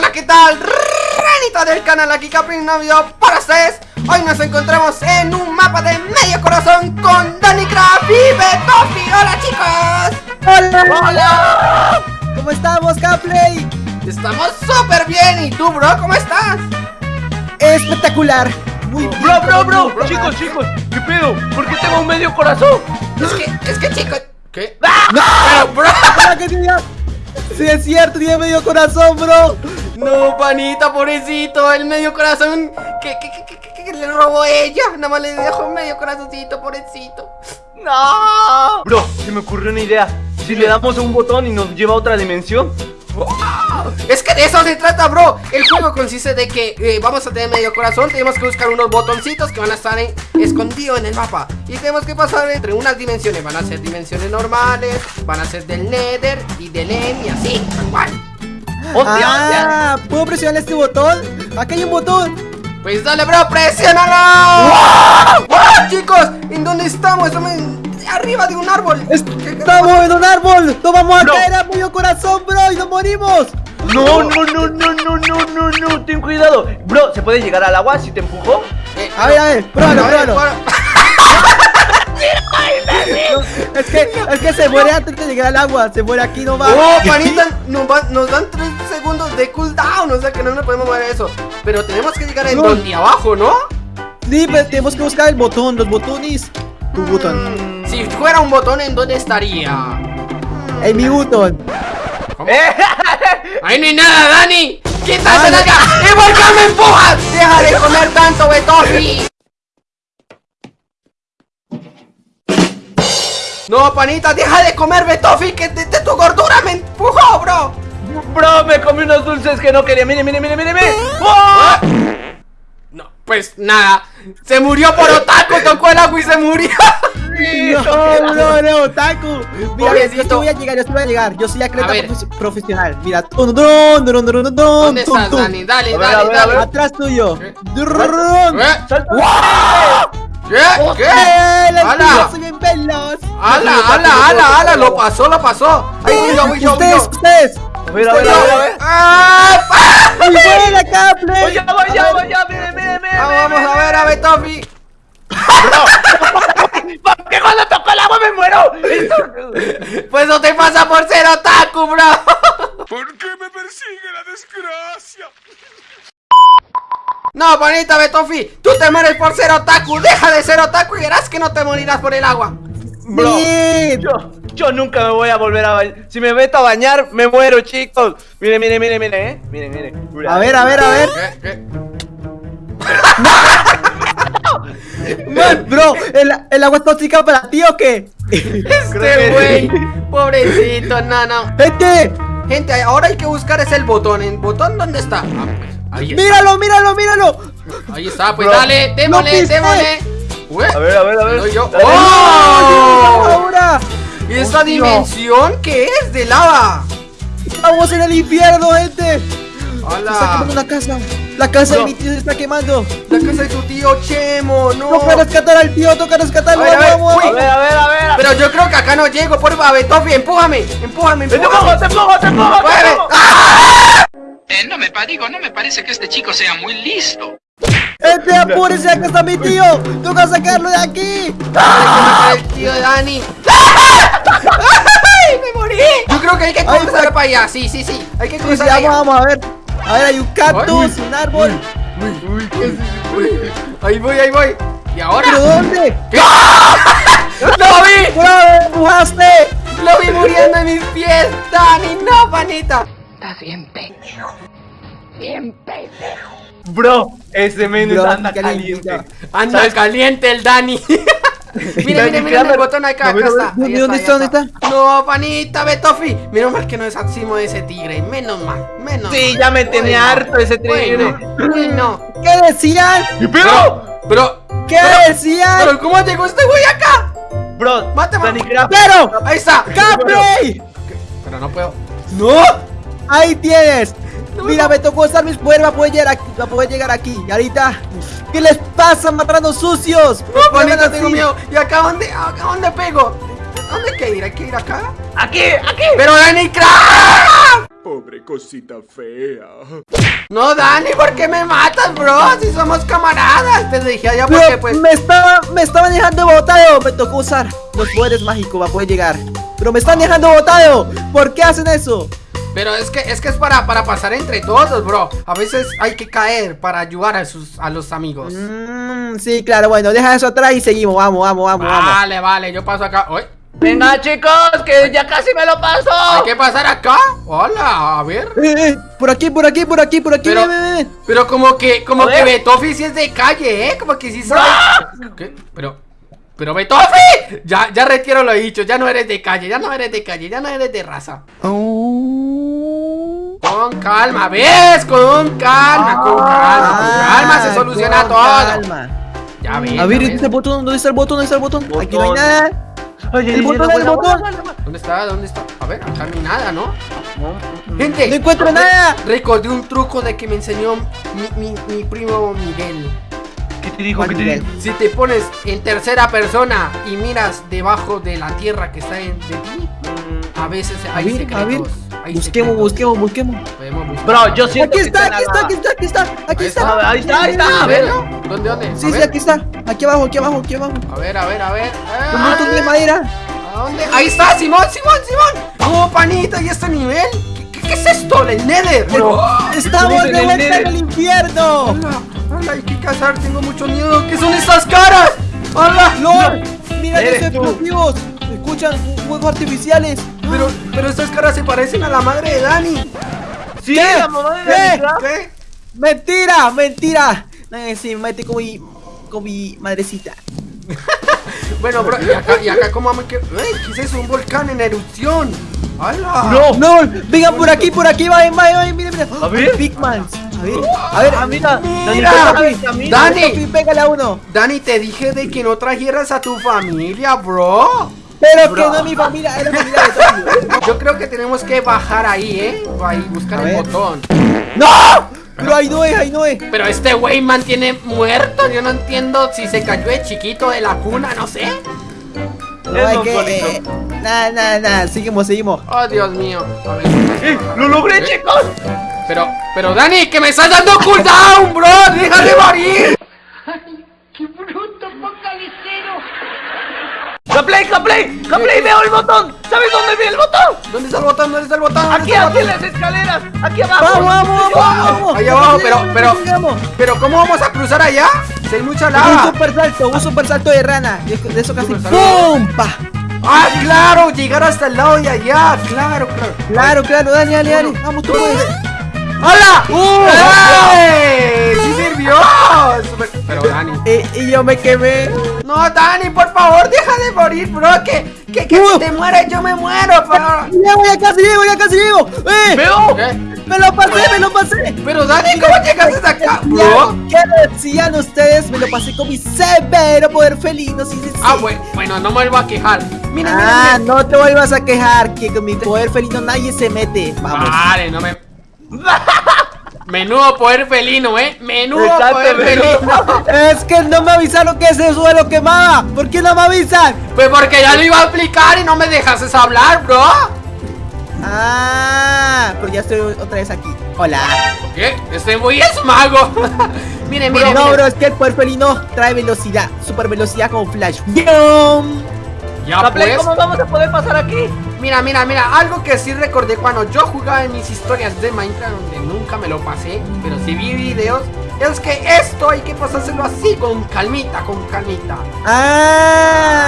hola, ¿qué tal? Renita del canal, aquí Capri Navidad para ustedes Hoy nos encontramos en un mapa de medio corazón con Danny Craft y Betofi ¡Hola, chicos! ¡Hola! ¡Hola! ¿Cómo estamos, Capley? Estamos súper bien, ¿y tú, bro? ¿Cómo estás? Espectacular Muy bien, Bro, bro, bro, chicos, chicos, ¿qué pedo? ¿Por qué tengo un medio corazón? Es que, es que, chicos... ¿Qué? ¡No! ¡Pero, bro! ¿Para qué, Sí, es cierto, tiene medio corazón, bro no, panita, pobrecito, el medio corazón que, que, que, que le robó ella. Nada más le dejó un medio corazoncito, pobrecito. No. Bro, se me ocurrió una idea. Si le damos un botón y nos lleva a otra dimensión. Es que de eso se trata, bro El juego consiste de que eh, vamos a tener medio corazón Tenemos que buscar unos botoncitos que van a estar en, escondidos en el mapa Y tenemos que pasar entre unas dimensiones Van a ser dimensiones normales Van a ser del Nether y del End y así, igual ¡Hostia, ah, ¿Puedo presionar este botón? Aquí hay un botón! Pues dale, bro, presiónalo. ¡Wow! ¡Wow! Chicos, ¿en dónde estamos? Estamos arriba de un árbol. Estamos en un árbol. No vamos a no. caer a medio corazón, bro, y nos morimos. No, no, no, no, no, no, no, no, ten cuidado. Bro, ¿se puede llegar al agua si te empujo? A ver, a ver, pruébalo, pruébalo. Es que, es que se muere antes de llegar al agua, se muere aquí nomás. Oh, panita, nos, dan 3 segundos de cooldown, o sea que no nos podemos mover eso. Pero tenemos que llegar a no. donde abajo, ¿no? Sí, pero tenemos que buscar el botón, los botones. Tu mm, botón. Si fuera un botón, ¿en dónde estaría? En mi botón. ¿Eh? ¡Ahí no hay nada, Dani! ¡Quítate de acá! Ah, ¡Y por me empujas! ¡Deja de comer tanto, Betorri! No, panita, deja de comerme toffee que de, tu gordura me empujó, bro. Bro, me comí unos dulces que no quería. Mire, mire, mire, mire, mire. ¡Oh! No, pues nada. Se murió por otaku, tocó el agua y se murió. No, no, no, otaku. Mira, yo te voy a llegar, yo te voy a llegar. Yo soy atleta profesional. Mira, dun, dun, dun, ¿dónde estás, Dani? Dale, dale, dale. Atrás tuyo. ¿Eh? ¿Eh? eh. ¡Wow! ¿Qué? ¿Qué? ¡Ala! ven velas! ¡Ala, ala, ala, ¡Lo pasó, lo pasó! ¡Ahí voy yo, yo! ¡Ustedes, ustedes! A ver, ¡Ah! ¡Voy ya, voy ya, voy ya! ¡Mire, mire! Ah, vamos a ver, a ver, Tommy. ¿Por qué cuando toco el agua me muero? pues no te pasa por ser otaku, bro. ¿Por qué me persigue la desgracia? No, bonita Betofi, tú te mueres por ser otaku. Deja de ser otaku y verás que no te morirás por el agua. Bro, Bien. yo, yo nunca me voy a volver a bañar. Si me meto a bañar, me muero, chicos. Mire, mire, mire, mire, eh. Mire, mire. A ver, a ver, a ver. ¿Qué? ¿Qué? Man, bro, ¿el, el agua es tóxica para ti o qué? Este güey, pobrecito, no, no. Gente, Gente, ahora hay que buscar ese el botón. ¿El botón dónde está? Ah, pues, ahí está. míralo, míralo, míralo. Ahí está, pues Bro, dale, démosle, démosle. Ué, A ver, a ver, a ver. Soy yo. Dale. ¡Oh! Ahora, ¿Y esta Hostia. dimensión qué es? ¿De lava? estamos en el infierno, gente. Se está quemando la casa. La casa de mi tío se está quemando. La casa de tu tío Chemo, no. Toca rescatar al tío, toca rescatarlo. A ver, a ver, vamos. A ver, a ver, a ver. Pero yo creo que acá no llego, por favor, Betofi, empújame, empújame, empújame. te pongo, te pongo, te Mueve. pongo. Eh, no me digo, no me parece que este chico sea muy listo. Gente, apúrese, acá está mi tío. Toca sacarlo de aquí. El tío de Dani. ¡Ay, me morí! Yo creo que hay que cruzar para allá, sí, sí, sí. Hay que cruzar sí, allá. vamos, vamos a ver. A ver, hay un cactus, un árbol. Uy, Ahí voy, ahí voy. ¿Y ¿Pero ahora? dónde? ¿Qué? ¡Lo vi! ¡Bravo, empujaste! ¡Lo vi muriendo en mis pies! ¡Dani, no, panita! Bro, ese menú Bro, anda caliente. caliente. Anda ¿Sabes? caliente el Dani. mira, mira, mira el botón acá, No, acá está. ¿dónde, ahí dónde está, No, panita, Betofi. Menos mal que no es Atsimo de ese tigre. Menos mal, menos Sí, mal. ya me tenía Bueno, harto ese tigre. Bueno, bueno. ¿Qué decían? Pero, Pero, ¿Qué decían? pero, ¿cómo llegó este güey acá? bro, Mátame. Craft. ¡Pero! Ahí está. ¡Capley! Pero no puedo. ¡No! Ahí tienes. Mira, me tocó usar mis poderes para poder llegar aquí. Para poder llegar aquí. Y ahorita, ¿qué les pasa matando sucios? No, ¿Por qué panita, andan tengo miedo. ¿Y acá dónde, acá dónde pego? ¿Dónde hay que ir? ¿Hay que ir acá? Aquí, aquí. ¡Pero Dani Craft! Pobre cosita fea. No, Dani, ¿por qué me matas, bro? Si somos camaradas. Te dije allá porque Pero pues. me estaba, me estaban dejando botado. Me tocó usar los poderes mágicos para poder llegar. Pero me están dejando botado. ¿Por qué hacen eso? Pero es que es que es para, para pasar entre todos, bro. A veces hay que caer para ayudar a sus a los amigos. Mm, sí, claro, bueno, deja eso atrás y seguimos. Vamos, vamos, vamos, vamos. Vale, vale, yo paso acá. Uy, Venga, chicos, que ya casi me lo paso. Hay que pasar acá. Hola, a ver. Eh, eh, por aquí, por aquí, por aquí, por aquí. Pero-. Pero como que, como que. Betofi sí es de calle, ¿eh? Como que sí sabe. ¿Qué? Pero, pero Betofi, ya, ya retiro lo dicho, ya no eres de calle, ya no eres de calle, ya no eres de raza. Con calma, ¿ves? Con calma, con calma, con calma se Ah, soluciona con todo. calma. Ya ves. A ver, ¿dónde está el botón? ¿Dónde está el botón? ¿Dónde está el botón? Aquí no hay nada. Ay, El botón, el botón. ¿Dónde está? ¿Dónde está? A ver, acá no hay nada, ¿no? No, Gente, No encuentro nada. Recordé un truco de que me enseñó mi, mi, mi primo Miguel. ¿Qué te dijo? ¿Qué te dijo? Si te pones en tercera persona y miras debajo de la tierra que está en, de ti, a veces A ver, secretos. a ver. hay Busquemos, secretos. busquemos, busquemos. Buscar. Bro, yo siento Aquí que está, está aquí está, aquí está, aquí está, aquí Ahí está. ahí está, ahí está. ¿En serio? ¿Dónde, dónde? A Sí, sí, ver, aquí está. Aquí abajo, aquí abajo, aquí abajo. A ver, a ver, a ver. Un montón de madera. ¿A dónde? Ahí está, Simón, Simón, Simón. Oh, panita, ¿y este nivel? ¿Qué, qué- qué es esto? ¿El Nether? Bro. Estamos de el vuelta Nether. en el infierno. Hola, hola, hay que cazar, tengo mucho miedo. ¿Qué son estas caras? ¡Hola! Lord, mira tú. explosivos. Escuchan fuegos artificiales. Pero, pero estas caras se parecen a la madre de Dani. Sí, ¿Qué? la mamá de ¿Qué? ¿Qué? Mentira, mentira. Eh, sí, me mete con mi, con mi madrecita. Bueno, bro, y acá, y acá ¿cómo vamos que... ¡Ey! ¿Qué es eso? Un volcán en erupción. ¡Hala! Bro, No, vengan por aquí, por aquí, vayan, vayan, vayan, mira, mira. A ver. Pigmans. A ver, a ver, Ah, mira, Mira. Dani, ¿cómo el camino? Dani. Sofi, pégale a uno. Dani, te dije de que no trajeras a tu familia, bro. Pero que Bro. no es mi familia, es la familia de. Yo creo que tenemos que bajar ahí, ¿eh? Ahí, buscar A el ver. botón. ¡No! Pero ahí no es, ahí no es. Pero este güey mantiene muerto. Yo no entiendo si se cayó de chiquito de la cuna, no sé. No, Es hay un que. solito. eh, Nada, nada, nada. Seguimos, seguimos. Oh, Dios mío. A ver. ¡Eh, ¡Lo logré, chicos! Pero, pero Dani, que me estás dando cooldown, bro. Deja de morir. ¡Gaplay, Gaplay! ¡Gaplay, veo el botón! ¿Sabes dónde vi el botón? ¿Dónde está el botón? ¿Dónde está el botón? ¿Dónde Aquí, está el aquí en las escaleras. Aquí abajo. Vamos, vamos, vamos, vamos. Ahí abajo, pero, pero, pero ¿cómo vamos a cruzar allá? Si hay mucha Un lava. super salto, un super salto de rana. De, eso casi. ¡Pum! Ah, claro, llegar hasta el lado de allá. Claro, claro. Claro, claro, dale, dale, dale. Vamos, tú puedes. ¡Hola! ¡Uh! ¡Sí Super- Pero Dani. Eh, y yo me quemé. No, Dani, por favor, deja de morir, bro. Que, que, que Uh. si te mueres, yo me muero, pero. Llego, ya casi llego, ya casi llego. ¡Eh! ¡Veo! ¿Qué? ¡Me lo pasé, me lo pasé! Pero Dani, ¿cómo llegaste hasta acá, bro? Ya, ¿Qué decían ustedes? Me lo pasé con mi severo poder felino, sí, sí, sí. Ah, bueno, bueno, no me vuelvo a quejar. Mira, Ah, mira, mira. no te vuelvas a quejar, que con mi poder felino nadie se mete. Vamos. Vale, no me. Menudo poder felino, eh. Menudo Exacto, poder menudo. felino. Es que no me avisaron que ese suelo quemaba. ¿Por qué no me avisan? Pues porque ya lo iba a explicar y no me dejaste hablar, bro. Ah, pero ya estoy otra vez aquí. Hola. ¿Qué? Este güey es mago. mire, mire, no, mire. bro, es que el poder felino trae velocidad, super velocidad como flash. Ya pues. ¿cómo vamos a poder pasar aquí? Mira, mira, mira, algo que sí recordé cuando yo jugaba en mis historias de Minecraft, donde nunca me lo pasé, pero sí vi videos, es que esto hay que pasárselo así, con calmita, con calmita. Ah.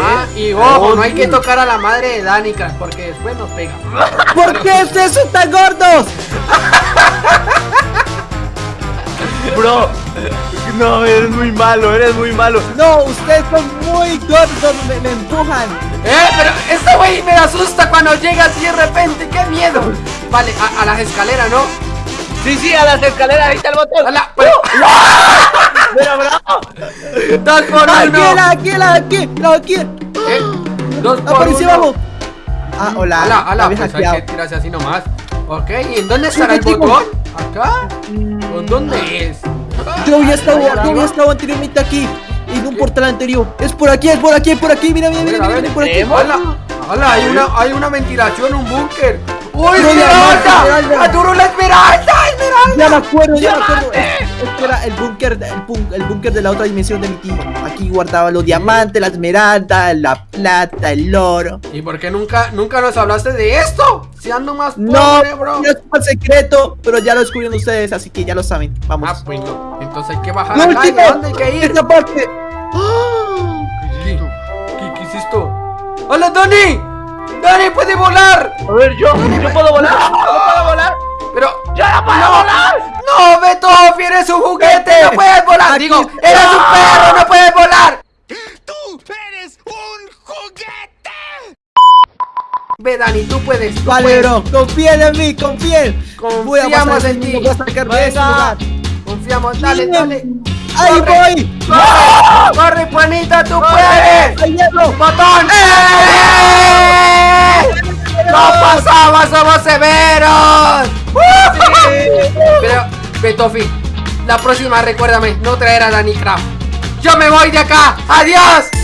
Ajá, y ojo, no hay que tocar a la madre de Danica, porque después nos pega. ¿Por qué ustedes son tan gordos? Bro, no, eres muy malo, eres muy malo. No, ustedes son muy gordos, me, me empujan. ¡Eh! Pero este güey me asusta cuando llega así de repente, ¡qué miedo! Vale, a, a las escaleras, ¿no? Sí, sí, a las escaleras, ahí está el botón. ¡Hala! Pero, Pero, bro, ¡Dos por Aquí, uno! la, aquí, la, aquí, la, aquí. ¿Eh? ¡Dos por Apareció uno! abajo. Ah, hola. ¡Hala, me hala! había Pues hay que tirarse así nomás. Ok, ¿y en dónde estará el botón? ¿Acá? ¿O dónde es? Yo había estado, yo había estado anteriormente aquí. En un portal anterior. Es por aquí, es por aquí, es por aquí. Mira, mira, mira, mira, mira, por aquí. ¡Hala! ¡Hala! Hay una, hay una ventilación, un búnker. ¡Uy, Esmeralda! ¡Adoro la Esmeralda! Ya me acuerdo, ya me acuerdo. Es- Este era el búnker, el, búnker de la otra dimensión de mi tío. Aquí guardaba los diamantes, la esmeralda, la plata, el oro. ¿Y por qué nunca, nunca nos hablaste de esto? Si ando más No, bro. no es un secreto, pero ya lo descubrieron ustedes, así que ya lo saben. Vamos. Ah, bueno. Entonces hay que bajar ¡Lo acá. ¿y último! ¿A dónde hay que ir? ¡Esta parte! ¿Qué, ¿Qué, qué hiciste? ¡Hola, Dani! ¡Dani puede volar! A ver, yo, yo puedo volar. Yo puedo volar. Pero. ¡Yo no puedo volar! ¡No, Beto! ¡Eres un juguete! ¡No puedes volar! Aquí Digo. ¡eres un perro! ¡No puedes volar! ¡Tú eres un juguete! Ve, Dani, tú puedes. tú Vale, puedes. bro, confíen en mí, confíen. Voy a Confiamos en ti. Voy a sacar de este Venga. lugar. Confiamos. Dale, dale. ¡Ahí Corre. voy! ¡Corre! ¡Corre, Juanita! tú puedes! ¡Ahí llego! ¡Botón! ¡Eh! ¡No pasamos! ¡Somos severos! Pero, Betofi, la próxima recuérdame no traer a Danny Craft. ¡Yo me voy de acá! ¡Adiós!